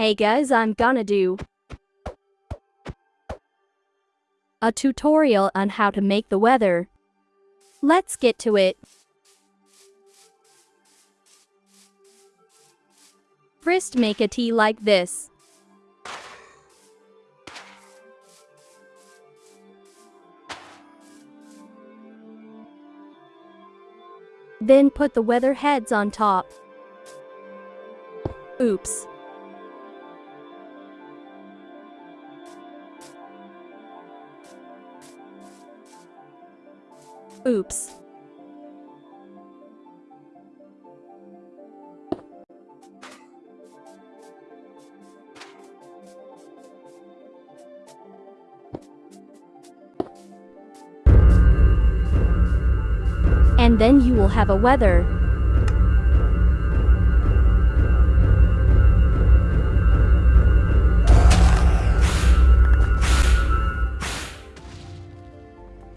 Hey guys, I'm gonna do a tutorial on how to make the weather. Let's get to it. First make a tea like this. Then put the weather heads on top. Oops. Oops. And then you will have a weather.